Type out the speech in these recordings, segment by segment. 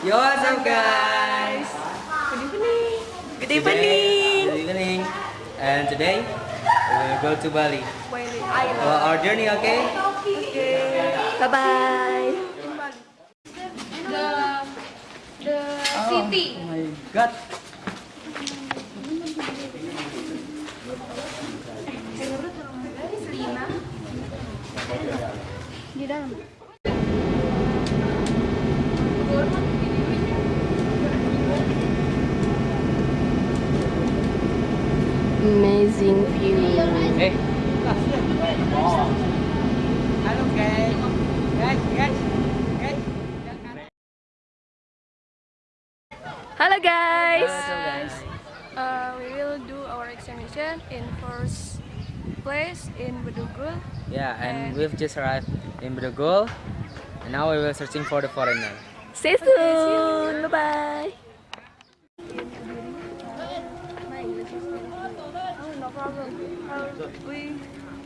Yo, what's up guys? Good evening. Good Today- evening. Good evening. And today we will go to Bali. Well, our journey, okay? Okay. Bye bye. the the city. Oh my god. Di dalam. Amazing view. Hey. Halo guys. Guys. Hello guys. Hello guys. Uh, we will do our examination in first place in Bedugul. Yeah, and we've just arrived in Bedugul. And now we will searching for the foreigner. See you soon. Bye bye. No problem. Uh, we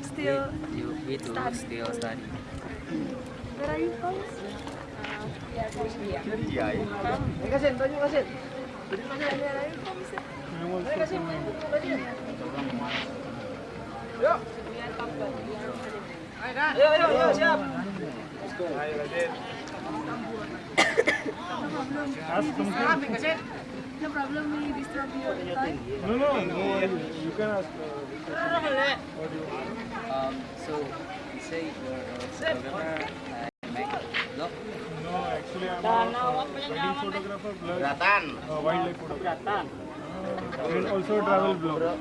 still. We, you, we do study. still study. Where are you from? Uh, we are from India. And where are you from? sir? No problem. We disturb your time. No, no, no. Can ask. Uh, Um, so you say you're a photographer and make vlog? no, actually, I'm a wedding photographer, plus uh, wildlife photographer. And also travel blogger.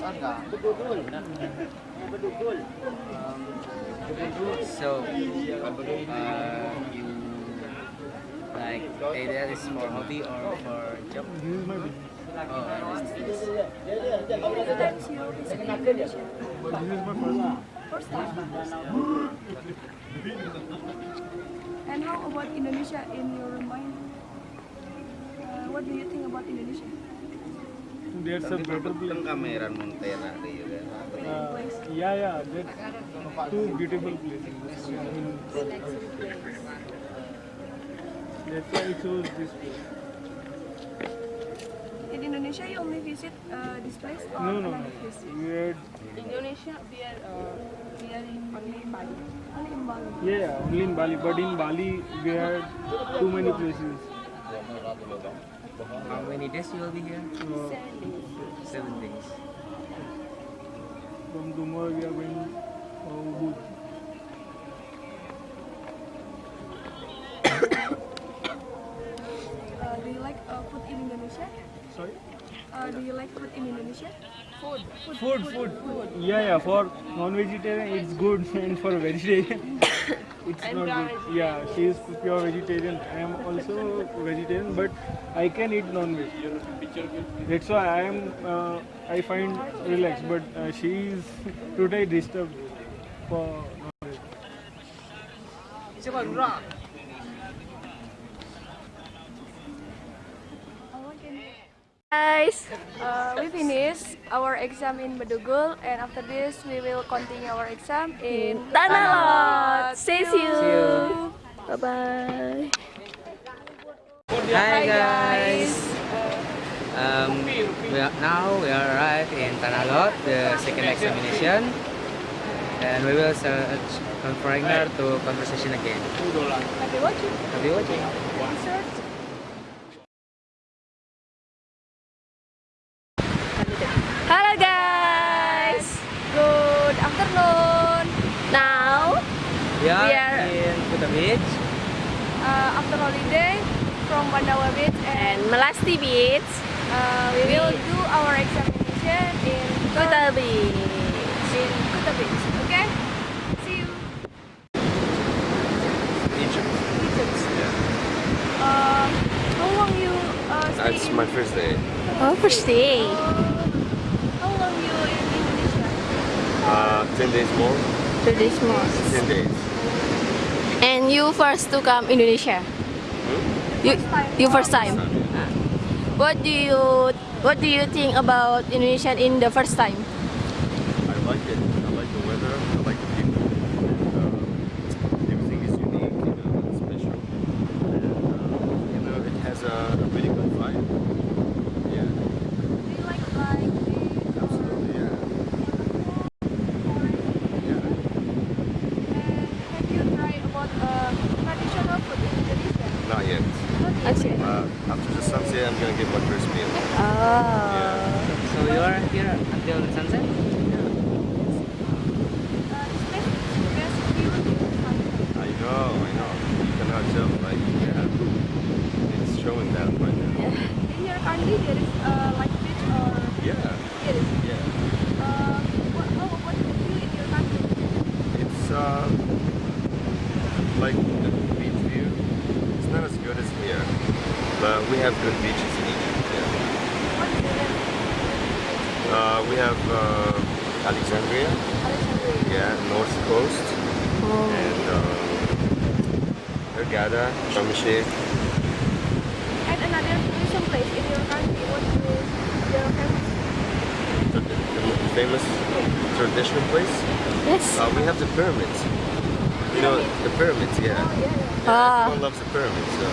So, uh, you like hey, that is for hobby or for job? This is my business. This is How many times you visit Indonesia? But this is my first time. First time. And how about Indonesia in your mind? Uh, what do you think about Indonesia? There's a better place. kamera Montera. Uh, yeah, yeah. There's two beautiful places. I mean, that's why I chose this place. In Indonesia, you only visit uh, this place or No, no, no. another place? We had, Indonesia, we are, uh, we are in only in Bali. Only in Bali. yeah, yeah, only in Bali. But in Bali, we had too many places. How many days you will be here? Uh, Seven days. from tomorrow, we are going uh, Ubud. Uh, do you like uh, food in Indonesia? Sorry? Uh, do you like food in Indonesia? Food. Food, food, food. food. Yeah, yeah. For non-vegetarian, it's good, and for vegetarian, it's not good. Yeah, she is pure vegetarian. I am also vegetarian, but I can eat non-veg. That's why I am. Uh, I find relaxed, but uh, she is totally disturbed for non-veg. Guys. Uh, we finish our exam in Bedugul and after this we will continue our exam in Tanah Lot. See you. See you. Bye bye. Hi guys. Um, we are, now we are arrived in Tanah Lot, the second examination, and we will search on foreigner to conversation again. Have Happy watching. Happy watching. Research. Hello guys. Good afternoon. Now We are, We are- in Kuta Beach. Uh, after holiday from Pandawa Beach and and Melasti Beach, uh, we will do our examination in Kuta Beach. in Kuta Beach. Okay? See you. Egypt. Egypt. Uh, how long you uh, That's my first day. Oh, first day. How long you in Indonesia? Uh, 10 days more. To this month. 10 days. And you first to come Indonesia. You you first time. What do you what do you think about Indonesia in the first time? I like it. I like the weather. I like the people. Uh, everything is unique, you know, special. And, uh, you know, it has a Actually. Uh, after the sunset, I'm gonna get my first meal. Oh. So you are here until sunset? I know, I know. You cannot tell, like, yeah. It's showing that right now. In your country, there is uh, like beach or Yeah, there is. yeah. Uh, what, how, what do you feel in your country? It's uh, like the beach view. It's not as good as here, but we have good beaches in Egypt. Yeah. What is the name? Uh, we have uh, Alexandria, Alexandria. yeah, North Coast, Oh. and um, Hurghada, Sharm. And another tourism place in your country, what is your famous? The, the famous traditional place. Yes. Uh, we have the pyramids. You know, the pyramids, yeah. Oh, yeah. yeah Ah. Everyone loves the pyramids, so.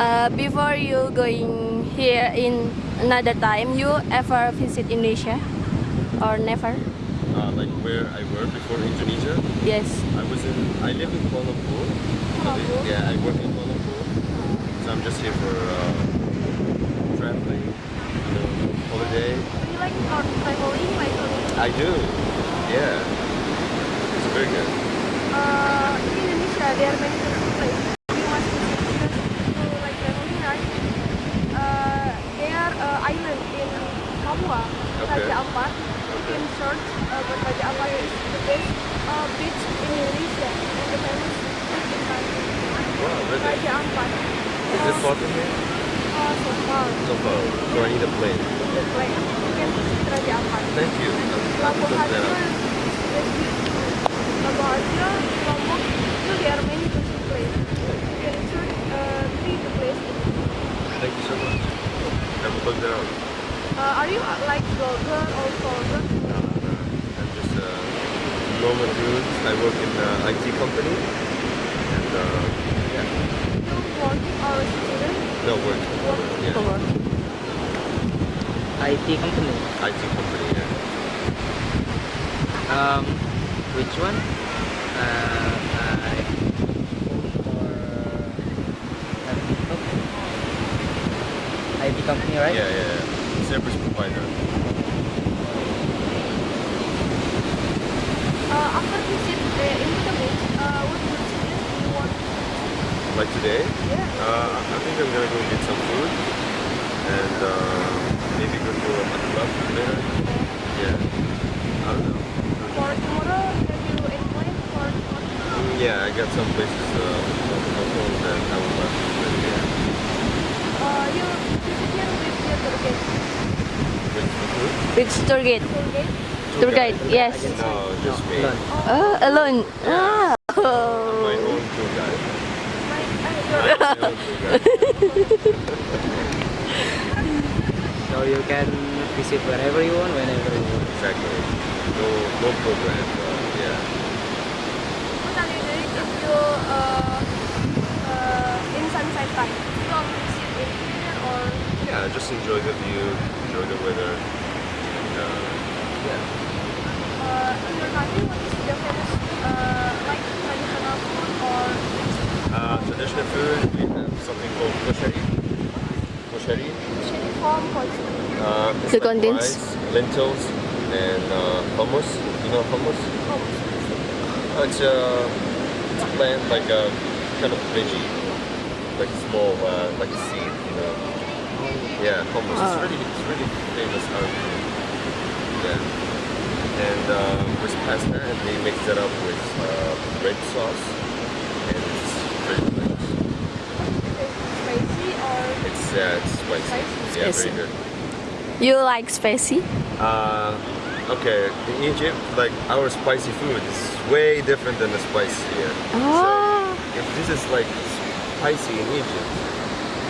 Uh, before you going here in another time, you ever visit Indonesia or never? Uh, like where I were before Indonesia, Yes. I was in, I live in Kuala Lumpur. I live- Yeah, I work in Kuala Lumpur. So I'm just here for uh, traveling, you know, holiday. Do you like traveling, like I do, yeah. It's very good. uh, in Indonesia, there are many tourism places you must visit because to like traveling, right? Uh, there are uh, island in Papua, Okay. Raja Ampat. You can search, uh, but Raja Ampat is the best uh, beach in Indonesia and the famous beach in. Wow, really? Raja Ampat. Is it far from here? Uh, so far, So far. So I need a plane. the place you can visit Raja Ampat. Thank you. I'll- I'll Labuh look that Harjo up. is very beautiful. Labuan Bajo, Lombok, still there are many tourism places. You can search uh, three the places. Thank you so much. I will look that up. Uh, are you uh, like blogger or vlogger? No, no, I'm just a normal dude. I work in an IT company. And uh, yeah, You working or a student? no work. Yeah, IT company. IT company. Yeah. Um, which one? Uh, I or IT company, right? Yeah, yeah, yeah. Service provider. Uh, after visit uh, into the beach, uh, what experience do you want? Like today, Yeah. uh, I think I'm gonna go get some food and uh, maybe go to a club later. Yeah. I don't know. For tomorrow, have you any plan for tomorrow? Mm, Yeah, I got some places uh, on that I would like to visit. Yeah. Uh, you visit here with your tour guide. With the food? Which tour guide? Tour guide? Tour guide. Yes. No, just me. Alone. Oh, alone. Ah. Oh. own tour guide. My, uh, I your, have my own tour guide. So you can visit wherever you want, whenever you want. Exactly. No, no program. Uh, yeah. what are you doing if you uh, uh, in sunset time? You want to sit in here or Yeah, just enjoy the view, enjoy the weather. And, uh, yeah. uh, in your country, what is the famous uh, like traditional food or Uh, traditional food, we have something called koshari. Koshari. shitty form culture? Uh, The like condensed? rice, lentils, and uh, hummus. You know hummus? Uh, It's a it's a plant like a kind of veggie, like small, uh, like a seed. You know? Yeah, hummus. It's Ah. really it's really famous out here. Yeah. And uh, with pasta, and they mix that up with uh, red sauce, and it's very nice. Spicy or It's yeah, it's spicy. Spicy? Yeah, Spicy. very good. You like spicy? Uh, okay, in Egypt, like our spicy food is way different than the spice here. Ah. If this is like spicy in Egypt,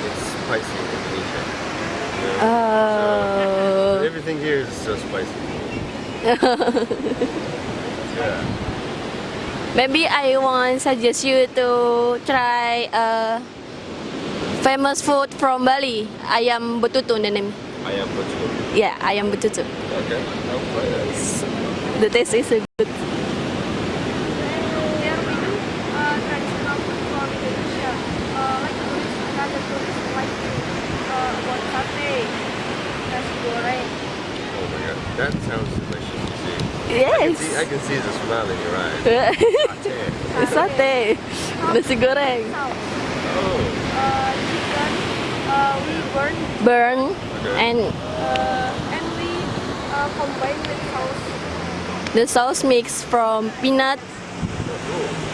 it's spicy in Asia. Oh. So everything here is so spicy. yeah. Maybe I want suggest you to try a famous food from Bali. Ayam betutu the name. I am Portugal. Yeah, ayam betutu. Okay, I'll try that. The taste is good. There we do uh, traditional food from Indonesia. Uh, like tourists, another tourist like to uh, about sate, nasi goreng. Oh my god, that sounds delicious. You see, Yes. see, I can see the smile in your eyes. Sate. Satay. Nasi goreng. Sauce. Oh, Uh, chicken, uh, we burn Burn Okay. and uh, and we uh, combine with sauce. the sauce mix from peanut,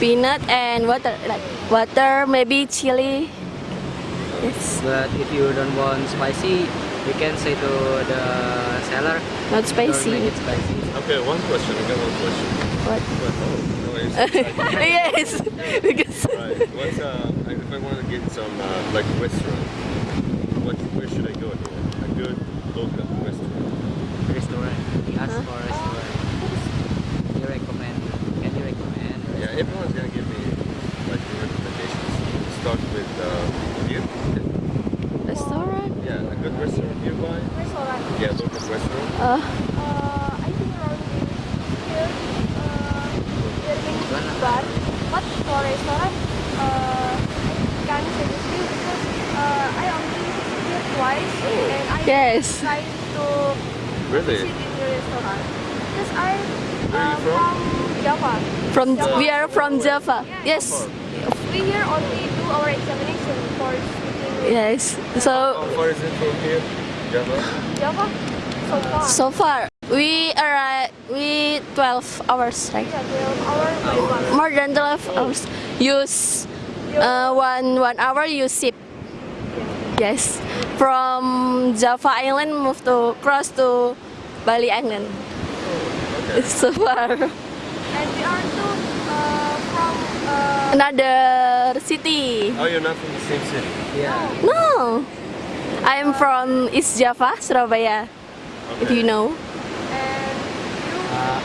peanut and water, like water, maybe chili. Yes, But if you don't want spicy, you can say to the seller, not spicy. make it spicy. okay. One question. I got one question. What? What? Oh, no, yes, because Right. What's uh? If I want to get some uh, like restaurant, what? Where should I go here? A good local restaurant. Restaurant. Ask for restaurant. You recommend? Can you recommend? Yeah, everyone's gonna give me like recommendations. Start with uh, here. restaurant. Yeah, a good restaurant nearby. Restaurant. Yeah, local restaurant. Uh, Uh, I think around here, uh, there many bar, but for restaurant, uh, I can't suggest you because uh, I only here twice Oh. and I Yes. try to Really? visit in the restaurant because I Where are uh, you from? Java. from we are from Java. Yes, We here only do our examination for speaking yes. So How far is it from here? Java? Java. So far. so far we arrive we 12 hours right? yeah, 12 hours by bus. More than 12 hours. Use uh, one one hour you ship. Yes, from Java Island move to cross to Bali Island. Okay. So far. And we are too uh, from uh, Another city. Oh, you're not from the same city. Yeah. No, I am from East Java, Surabaya. If you know. Uh,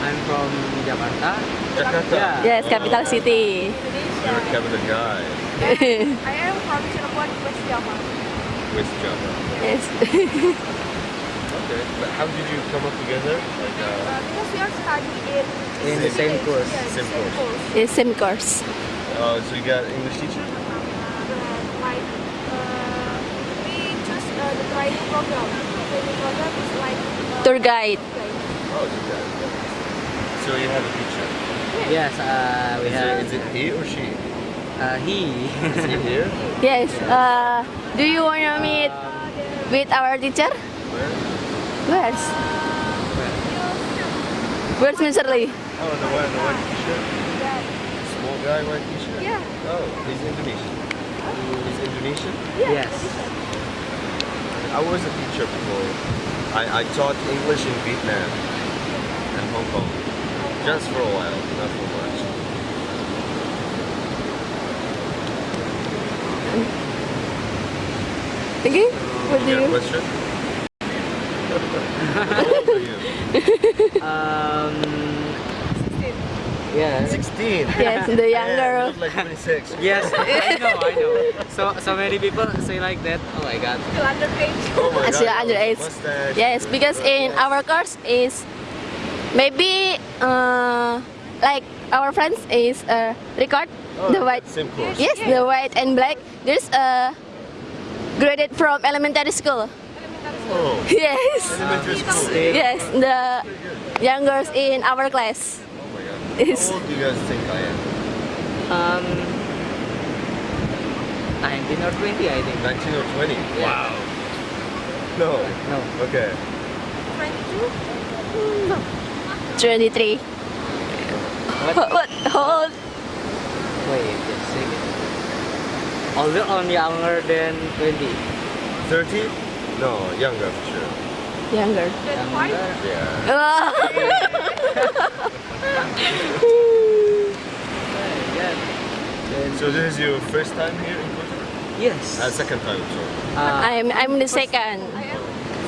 I'm from Jakarta. Jakarta. Yeah. Yes, capital city. Indonesia. You're a capital guy. I am from Cirebon, West Java. West Java. yes. Okay. But how did you come up together? Like, uh, Uh, because we are studying in In the same course. Yeah, Same same, course. course. yes, same course. uh, so you got English teacher? And like uh, we choose uh, the training program. Training program is like Tour guide. Oh, you got So you have a teacher. Yes, uh, we Is it, have is it he or she? uh, he. Is he here? Yes. Uh, do you wanna meet with our teacher? Where? Where's? Where's Mr. Lee? Oh, the one, the white t-shirt. that. Small guy, white t-shirt. Yeah. Oh, he's Indonesian. He's Indonesian. yes. I was a teacher before. I, I taught English in Vietnam and Hong Kong. Just for a while, not for much. Okay. What do You got you? question? How old are you? Um, yeah. 16. Yes, the younger. Yeah, you like 26. Yes, I know, I know. So, so many people say like that. Oh my god. Still underage. Oh my Still God, underage. mustache. Yes, because in our course is maybe uh, like our friends is uh, record Oh, the white. Same course. Yes, the white and black. There's uh, graded from elementary school. Oh, Yes. elementary school. Yes, the youngers in our class. Is How old do you guys think I am? Um, 19 or 20, I think. 19 or 20? Yeah. Wow. No. No. Okay. 22. No. 23. What? What? what? How? Wait, just a second. Older or younger than 20? 30? No, younger for sure. Younger. Younger. Yeah. Yeah. Then, So this is your first time here in Portugal? yes. Uh, second time, sorry. Uh, I'm I'm the second. I am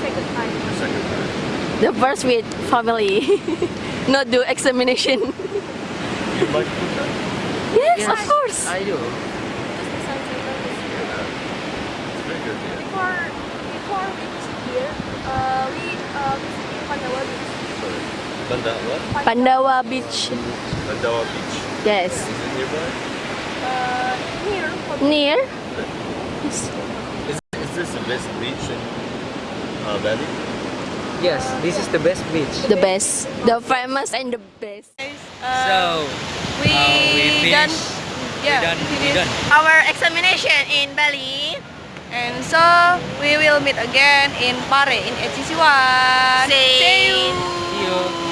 second time. Second time. The first with family. Not do examination. You like Portugal? Yes, yes, of course. I do. Because the sun center is It's very good here. before before we visit here, uh, we uh, visit Pandawa Beach. Banda what? Pandawa Beach. Bandawa Beach. Yes. Is it nearby? Uh, near for Near? Is, is this the best beach in uh, Bali? Yes, this is the best beach. The best. The famous and the best. So, we, uh, we done, finished. yeah, done- we done. our examination in Bali. And so we will meet again in Pare in HCC1. See you. see you.